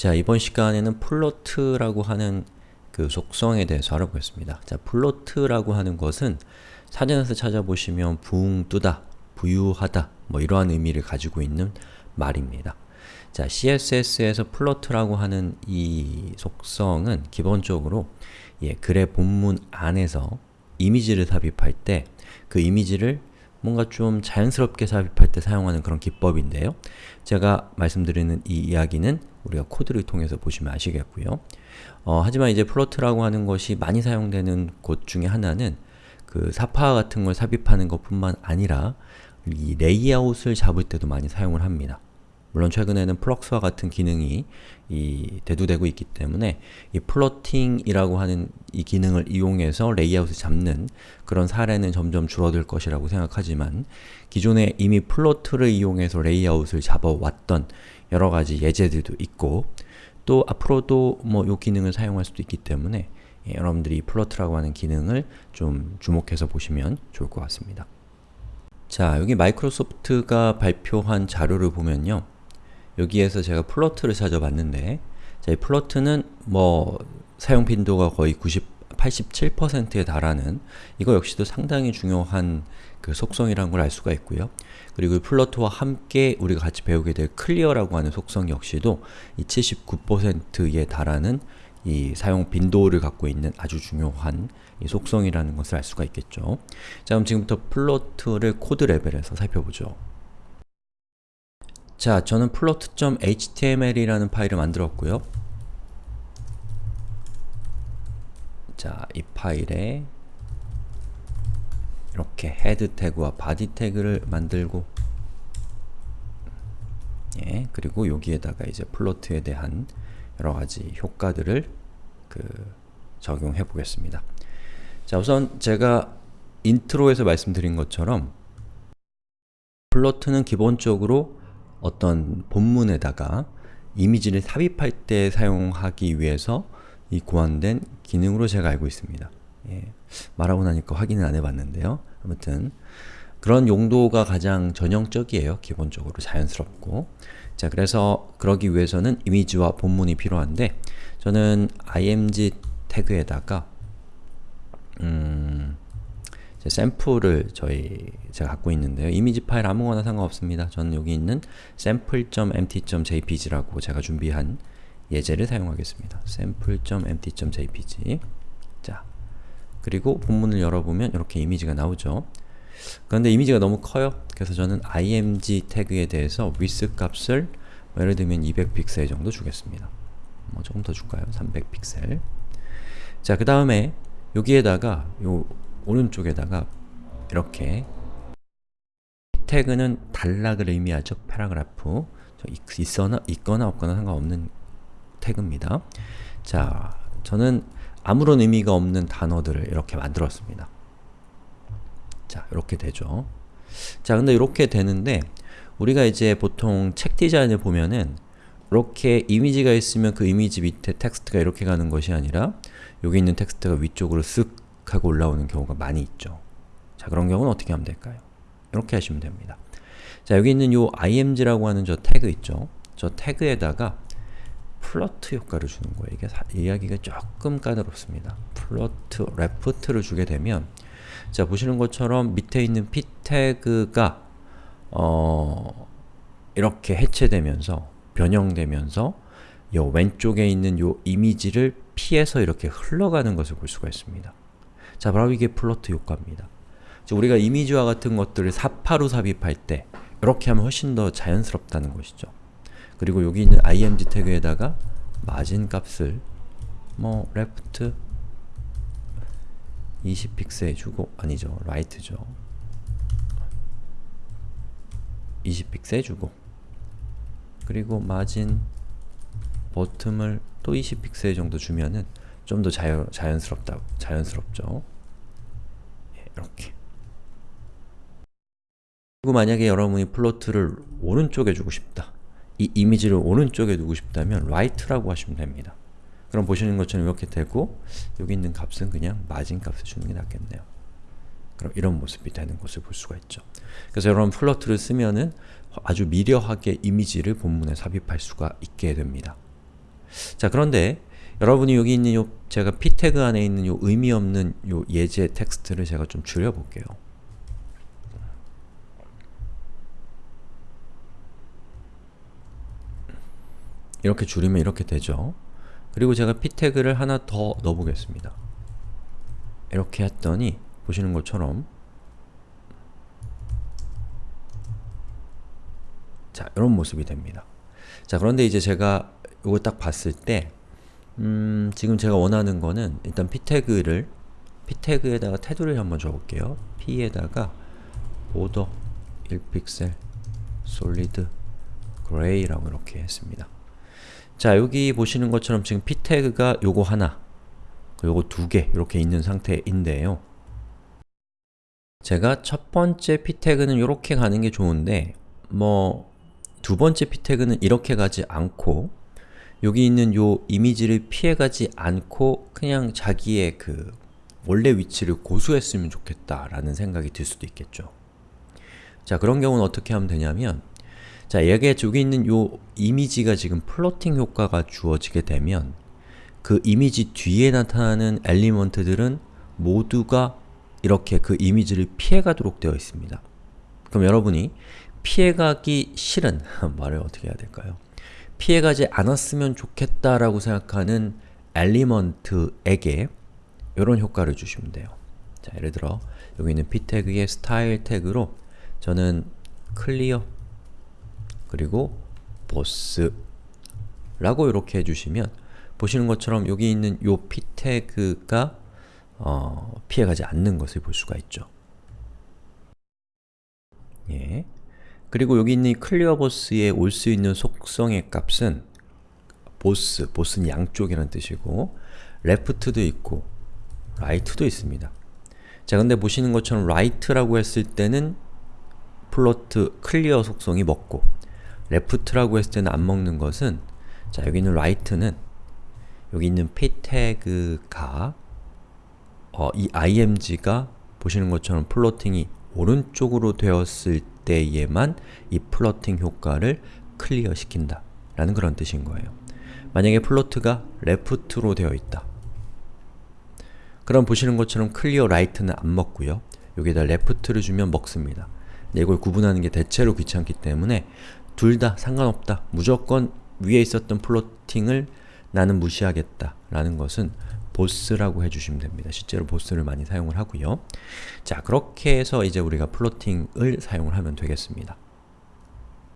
자, 이번 시간에는 float라고 하는 그 속성에 대해서 알아보겠습니다. 자, float라고 하는 것은 사전에서 찾아보시면 붕 뜨다, 부유하다 뭐 이러한 의미를 가지고 있는 말입니다. 자, CSS에서 float라고 하는 이 속성은 기본적으로 예, 글의 본문 안에서 이미지를 삽입할 때 그 이미지를 뭔가 좀 자연스럽게 삽입할 때 사용하는 그런 기법인데요. 제가 말씀드리는 이 이야기는 우리가 코드를 통해서 보시면 아시겠고요. 어, 하지만 이제 float라고 하는 것이 많이 사용되는 곳 중에 하나는 그 삽화 같은 걸 삽입하는 것 뿐만 아니라 이 레이아웃을 잡을 때도 많이 사용을 합니다. 물론 최근에는 flex와 같은 기능이 이 대두되고 있기 때문에 이 floating이라고 하는 이 기능을 이용해서 레이아웃을 잡는 그런 사례는 점점 줄어들 것이라고 생각하지만 기존에 이미 float를 이용해서 레이아웃을 잡아왔던 여러가지 예제들도 있고 또 앞으로도 뭐 이 기능을 사용할 수도 있기 때문에 예, 여러분들이 이 float라고 하는 기능을 좀 주목해서 보시면 좋을 것 같습니다. 자, 여기 마이크로소프트가 발표한 자료를 보면요. 여기에서 제가 float를 찾아봤는데 자, 이 float는 뭐 사용 빈도가 거의 90, 87%에 달하는 이거 역시도 상당히 중요한 그 속성이라는 걸 알 수가 있고요. 그리고 이 float와 함께 우리가 같이 배우게 될 clear라고 하는 속성 역시도 이 79%에 달하는 이 사용 빈도를 갖고 있는 아주 중요한 이 속성이라는 것을 알 수가 있겠죠. 자 그럼 지금부터 float를 코드 레벨에서 살펴보죠. 자, 저는 float.html이라는 파일을 만들었고요. 자, 이 파일에 이렇게 head 태그와 body 태그를 만들고 예, 그리고 여기에다가 이제 float에 대한 여러가지 효과들을 그 적용해 보겠습니다. 자, 우선 제가 intro에서 말씀드린 것처럼 float는 기본적으로 어떤 본문에다가 이미지를 삽입할 때 사용하기 위해서 이 고안된 기능으로 제가 알고 있습니다. 예, 말하고 나니까 확인을 안 해봤는데요. 아무튼 그런 용도가 가장 전형적이에요. 기본적으로 자연스럽고 자 그래서 그러기 위해서는 이미지와 본문이 필요한데 저는 img 태그에다가 음, 샘플을 저희 제가 갖고 있는데요. 이미지 파일 아무거나 상관없습니다. 저는 여기 있는 sample.empty.jpg라고 제가 준비한 예제를 사용하겠습니다. sample.empty.jpg 자, 그리고 본문을 열어보면 이렇게 이미지가 나오죠. 그런데 이미지가 너무 커요. 그래서 저는 img 태그에 대해서 width 값을 뭐 예를 들면 200픽셀 정도 주겠습니다. 뭐 조금 더 줄까요? 300픽셀 자, 그 다음에 여기에다가 요 오른쪽에다가 이렇게 태그는 단락을 의미하죠. paragraph 있거나, 있거나 없거나 상관없는 태그입니다. 자, 저는 아무런 의미가 없는 단어들을 이렇게 만들었습니다. 자, 이렇게 되죠. 자, 근데 이렇게 되는데 우리가 이제 보통 책 디자인을 보면은 이렇게 이미지가 있으면 그 이미지 밑에 텍스트가 이렇게 가는 것이 아니라 여기 있는 텍스트가 위쪽으로 쓱 하고 올라오는 경우가 많이 있죠. 자, 그런 경우는 어떻게 하면 될까요? 이렇게 하시면 됩니다. 자, 여기 있는 요 img라고 하는 저 태그 있죠? 저 태그에다가 float 효과를 주는 거예요. 이게 사, 이야기가 조금 까다롭습니다. float, left를 주게 되면 자, 보시는 것처럼 밑에 있는 p 태그가 어, 이렇게 해체되면서 변형되면서 요 왼쪽에 있는 요 이미지를 피해서 이렇게 흘러가는 것을 볼 수가 있습니다. 자, 바로 이게 플로트 효과입니다. 우리가 이미지와 같은 것들을 사파로 삽입할 때 이렇게 하면 훨씬 더 자연스럽다는 것이죠. 그리고 여기 있는 img 태그에다가 마진 값을 뭐 left 20픽셀 주고 아니죠. right죠. 20픽셀 주고 그리고 마진 버튼을 또 20픽셀 정도 주면은 좀 더 자연, 자연스럽다, 자연스럽죠. 예, 이렇게. 그리고 만약에 여러분이 플로트를 오른쪽에 주고 싶다. 이 이미지를 오른쪽에 두고 싶다면 right라고 하시면 됩니다. 그럼 보시는 것처럼 이렇게 되고 여기 있는 값은 그냥 마진 값을 주는 게 낫겠네요. 그럼 이런 모습이 되는 것을 볼 수가 있죠. 그래서 여러분 float를 쓰면은 아주 미려하게 이미지를 본문에 삽입할 수가 있게 됩니다. 자 그런데 여러분이 여기 있는 요 제가 p 태그 안에 있는 요 의미 없는 요 예제 텍스트를 제가 좀 줄여볼게요. 이렇게 줄이면 이렇게 되죠. 그리고 제가 p 태그를 하나 더 넣어보겠습니다. 이렇게 했더니 보시는 것처럼 자, 이런 모습이 됩니다. 자, 그런데 이제 제가 이거 딱 봤을 때 음, 지금 제가 원하는 거는 일단 p 태그를 p 태그에다가 테두리를 한번 줘볼게요. p에다가 border 1픽셀 solid gray라고 이렇게 했습니다. 자, 여기 보시는 것처럼 지금 p 태그가 요거 하나, 요거 두 개 이렇게 있는 상태인데요. 제가 첫 번째 p 태그는 이렇게 가는 게 좋은데 뭐 두 번째 p 태그는 이렇게 가지 않고 여기 있는 요 이미지를 피해가지 않고 그냥 자기의 그 원래 위치를 고수했으면 좋겠다 라는 생각이 들 수도 있겠죠. 자 그런 경우는 어떻게 하면 되냐면 자 여기에 저기 있는 요 이미지가 지금 플로팅 효과가 주어지게 되면 그 이미지 뒤에 나타나는 element들은 모두가 이렇게 그 이미지를 피해가도록 되어 있습니다. 그럼 여러분이 피해가기 싫은 말을 어떻게 해야 될까요? 피해가지 않았으면 좋겠다라고 생각하는 element에게 이런 효과를 주시면 돼요. 자, 예를 들어 여기 있는 p 태그의 스타일 태그로 저는 clear 그리고 보스 라고 이렇게 해주시면 보시는 것처럼 여기 있는 요 p 태그가 어, 피해가지 않는 것을 볼 수가 있죠. 예. 그리고 여기 있는 클리어 보스에 올 수 있는 속성의 값은 보스, 보스는 양쪽이라는 뜻이고 left도 있고 right도 있습니다. 자, 근데 보시는 것처럼 right라고 했을 때는 float clear 속성이 먹고 left라고 했을 때는 안 먹는 것은 자, 여기 있는 right는 여기 있는 p 태그가 어, 이 img가 보시는 것처럼 floating이 오른쪽으로 되었을 때에만 이 floating 효과를 clear 시킨다 라는 그런 뜻인 거예요. 만약에 float가 left로 되어 있다. 그럼 보시는 것처럼 clear right는 안 먹고요. 여기다 left를 주면 먹습니다. 이걸 구분하는 게 대체로 귀찮기 때문에 둘 다 상관없다. 무조건 위에 있었던 floating을 나는 무시하겠다 라는 것은 both라고 해주시면 됩니다. 실제로 both를 많이 사용을 하고요. 자, 그렇게 해서 이제 우리가 floating을 사용을 하면 되겠습니다.